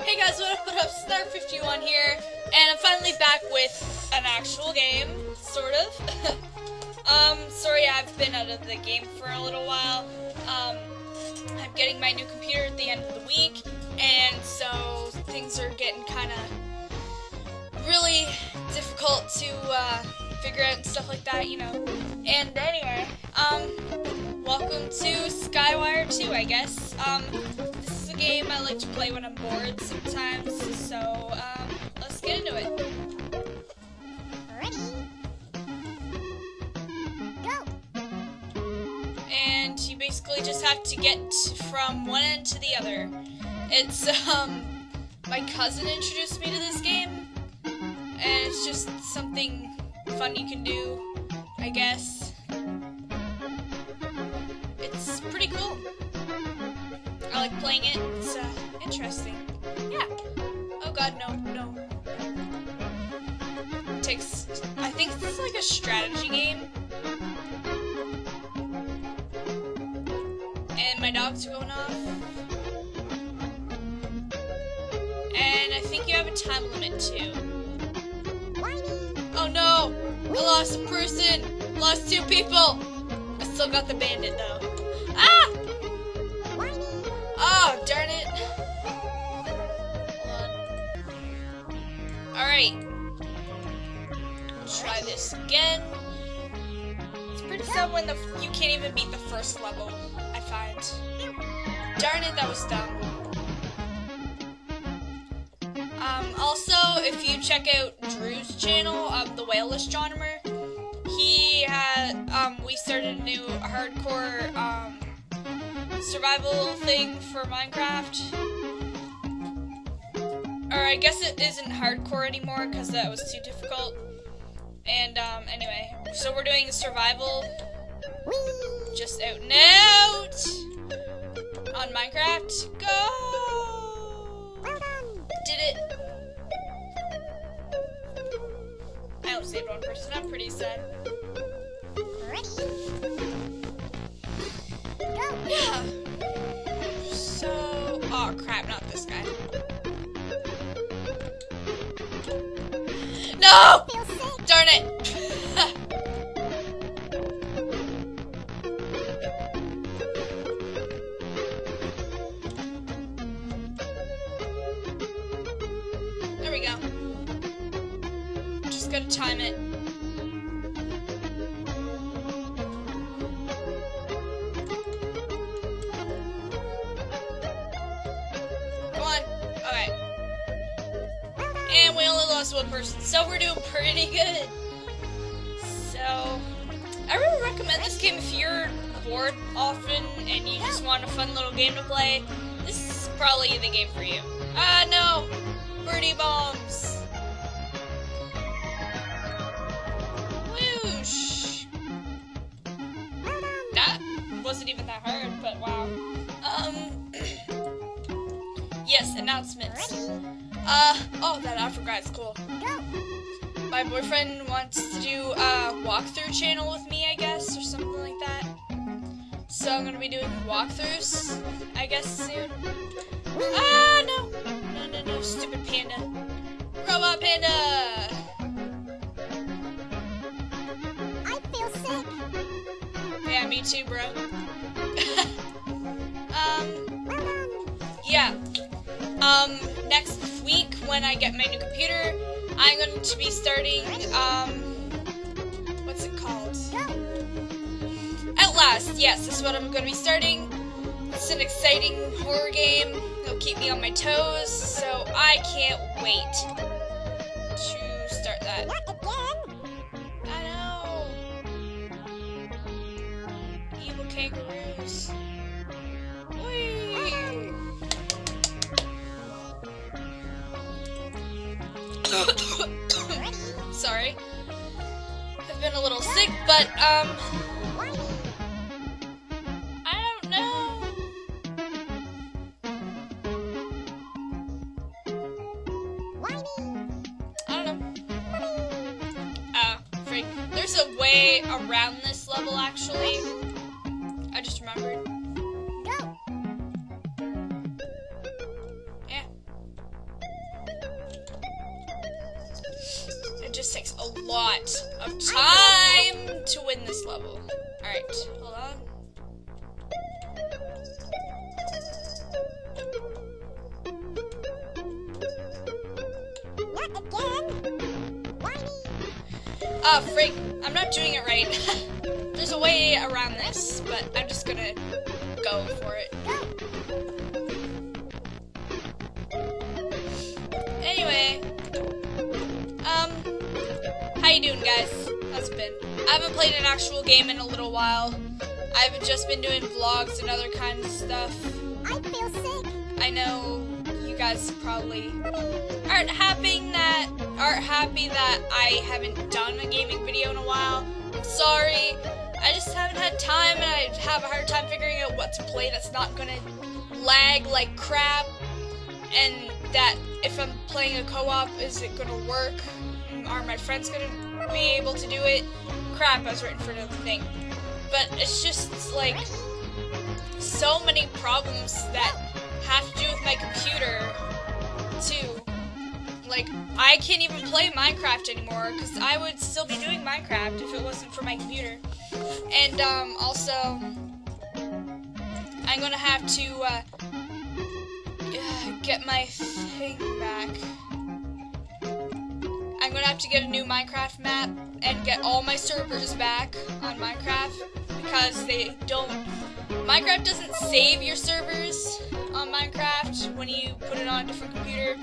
Hey guys, what up, what up? Star51 here, and I'm finally back with an actual game, sort of. um, sorry I've been out of the game for a little while. Um, I'm getting my new computer at the end of the week, and so things are getting kind of really difficult to uh, figure out and stuff like that, you know. And anyway, um, welcome to Skywire 2, I guess. Um, game I like to play when I'm bored sometimes, so um, let's get into it. Ready? Go! And you basically just have to get from one end to the other. It's, um, my cousin introduced me to this game, and it's just something fun you can do, I guess. I like playing it. It's uh, interesting. Yeah. Oh god, no, no. It takes. I think this is like a strategy game. And my dogs going off. And I think you have a time limit too. Oh no! I lost a person! Lost two people! I still got the bandit though. Ah! Oh, darn it. Alright. Try this again. It's pretty sad when the you can't even beat the first level, I find. Darn it, that was dumb. Um, also, if you check out Drew's channel, um, the Whale Astronomer, he had, um, we started a new hardcore, um, survival thing for Minecraft. Or I guess it isn't hardcore anymore because that was too difficult. And um, anyway, so we're doing survival just out and out on Minecraft. Go! Did it. I only saved one person. I'm pretty sad. Ready? Yeah. So, oh crap, not this guy. No! Darn it! there we go. Just gotta time it. So we're doing pretty good. So, I really recommend this game if you're bored often and you just want a fun little game to play. This is probably the game for you. Ah, no! Birdie bombs! Whoosh! That wasn't even that hard, but wow. Um, yes, announcements. Uh, oh, that Afro is cool. Go! My boyfriend wants to do a walkthrough channel with me, I guess, or something like that. So I'm gonna be doing walkthroughs, I guess, soon. Ah, no! No, no, no, stupid panda. Robot panda! I feel sick! Yeah, me too, bro. um, yeah. Um, next week when I get my new computer, I'm going to be starting, um, what's it called? Outlast, yes, this is what I'm going to be starting. It's an exciting horror game. It'll keep me on my toes, so I can't wait Sorry. I've been a little sick, but um I don't know. I don't know. Uh, freak. There's a way around this level actually. I just remembered. A lot of time to win this level. Alright, hold on. Not again. Whiny. Oh, uh, freak. I'm not doing it right. There's a way around this, but I'm just gonna go for it. Anyway, you doing, guys? How's it been? I haven't played an actual game in a little while. I've just been doing vlogs and other kinds of stuff. I feel sick. I know you guys probably aren't happy that aren't happy that I haven't done a gaming video in a while. I'm sorry. I just haven't had time and I have a hard time figuring out what to play that's not gonna lag like crap and that if I'm playing a co-op is it gonna work? Are my friends gonna be able to do it? Crap, I was waiting for another thing. But it's just like so many problems that have to do with my computer too. Like I can't even play Minecraft anymore because I would still be doing Minecraft if it wasn't for my computer. And um, also, I'm gonna have to uh, get my thing back. Have to get a new Minecraft map and get all my servers back on Minecraft because they don't. Minecraft doesn't save your servers on Minecraft when you put it on a different computer.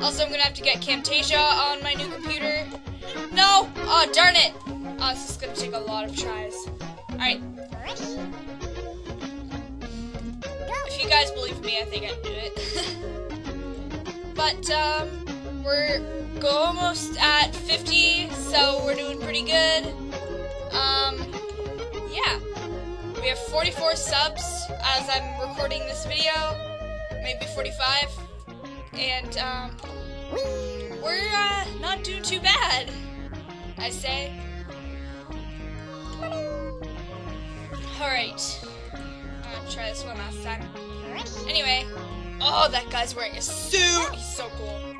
Also, I'm gonna have to get Camtasia on my new computer. No! Oh, darn it! Oh, this is gonna take a lot of tries. Alright, if you guys believe me, I think I can do it. but, um, we're go almost at 50, so we're doing pretty good. Um, yeah. We have 44 subs as I'm recording this video, maybe 45. And, um, we're, uh, not doing too bad, I say. Alright. I'm gonna try this one last time. Anyway, oh, that guy's wearing a suit. He's so cool.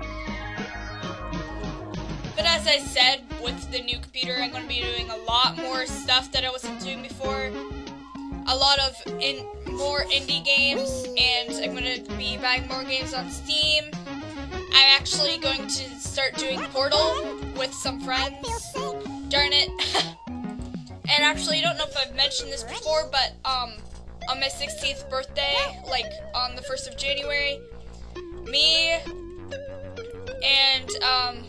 As I said, with the new computer, I'm going to be doing a lot more stuff that I wasn't doing before. A lot of in more indie games, and I'm going to be buying more games on Steam. I'm actually going to start doing Portal with some friends. Darn it. and actually, I don't know if I've mentioned this before, but um, on my 16th birthday, like on the 1st of January, me and um,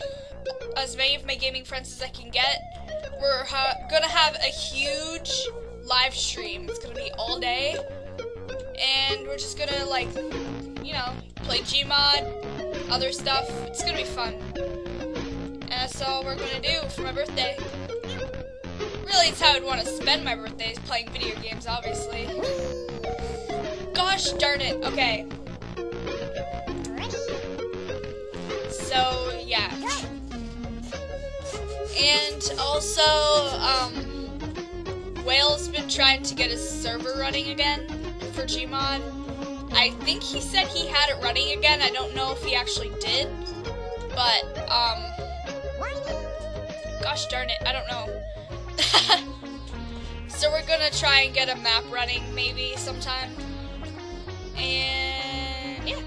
as many of my gaming friends as I can get, we're ha- gonna have a huge live stream. It's gonna be all day, and we're just gonna like, you know, play Gmod, other stuff. It's gonna be fun. And that's all we're gonna do for my birthday. Really, it's how I'd want to spend my birthdays playing video games, obviously. Gosh darn it. Okay, And also, um, Whale's been trying to get his server running again for Gmod. I think he said he had it running again. I don't know if he actually did. But, um, gosh darn it, I don't know. so we're gonna try and get a map running maybe sometime. And yeah.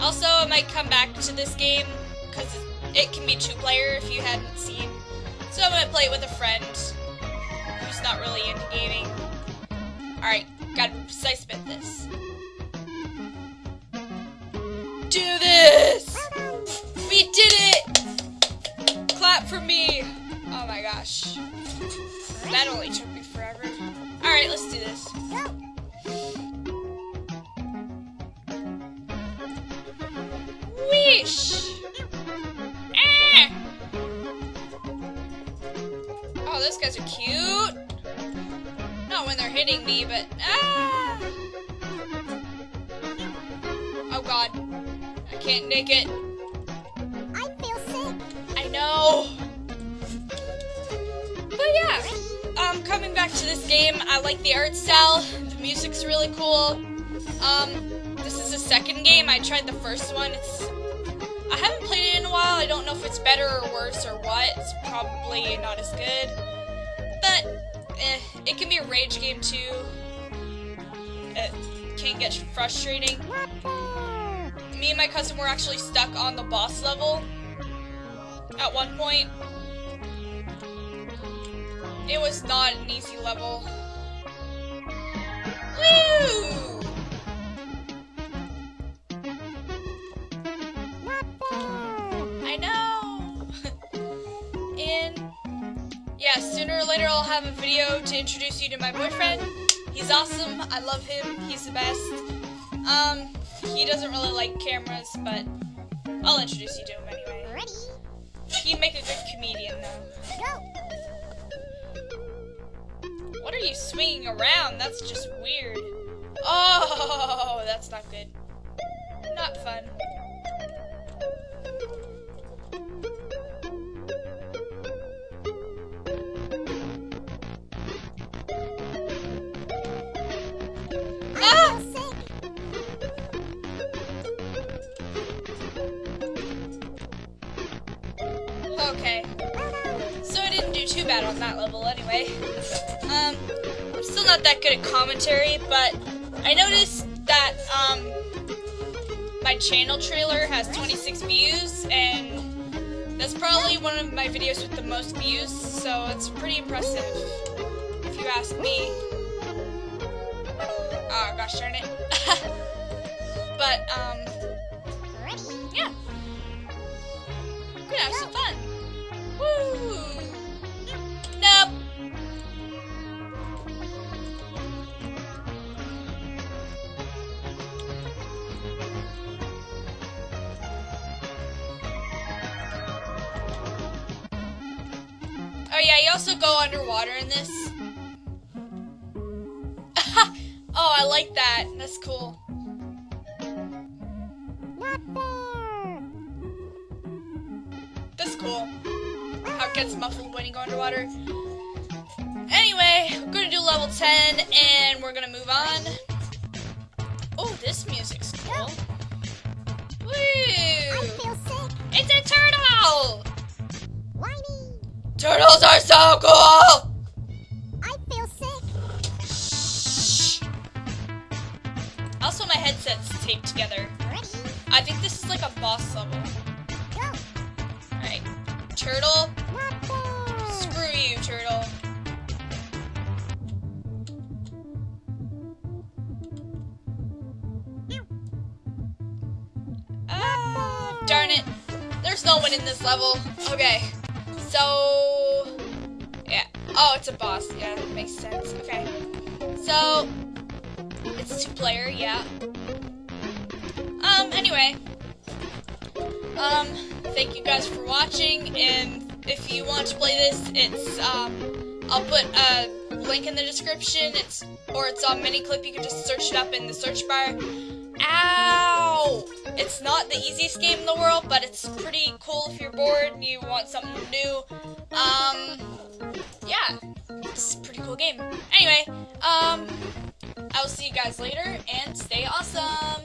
Also, I might come back to this game because it can be two player if you hadn't seen. So I'm gonna play it with a friend who's not really into gaming. Alright, gotta precise bit this. Do this! We did it! Clap for me! Oh my gosh. That only took me forever. Alright, let's do this. Those guys are cute. Not when they're hitting me, but ah! Oh god. I can't nick it. I feel sick. I know. But yeah, um, coming back to this game, I like the art style. The music's really cool. Um, this is the second game. I tried the first one. It's I haven't played it in a while. I don't know if it's better or worse or what. It's probably not as good. Eh, it can be a rage game too. It can get frustrating. Me and my cousin were actually stuck on the boss level at one point. It was not an easy level. Woo! Later I'll have a video to introduce you to my boyfriend. He's awesome. I love him. He's the best. Um, he doesn't really like cameras, but I'll introduce you to him anyway. Ready? He'd make a good comedian though. Go. What are you swinging around? That's just weird. Oh, that's not good. Not fun. Not that good at commentary, but I noticed that um, my channel trailer has 26 views, and that's probably one of my videos with the most views, so it's pretty impressive, if you ask me. Oh, gosh darn it. but, um, Also go underwater in this. oh, I like that. That's cool. Not fair. That's cool. How it gets muffled when you go underwater. Anyway, we're gonna do level 10 and we're gonna move on. Oh, this music's cool. Woo! I feel sick. It's a turtle! Whiny. Turtles are so cool! I feel sick. Shh. Also, my headset's taped together. Ready? I think this is like a boss level. Go. Alright. Turtle, Not fair. screw you, turtle. Ah, darn it. There's no one in this level. Okay. So, yeah. Oh, it's a boss. Yeah, that makes sense. Okay. So, it's two player, yeah. Um, anyway. Um, thank you guys for watching, and if you want to play this, it's, um, I'll put a link in the description, it's, or it's on Miniclip, you can just search it up in the search bar. Ow! It's not the easiest game in the world, but it's pretty cool if you're bored and you want something new. Um, yeah, it's a pretty cool game. Anyway, um, I will see you guys later, and stay awesome!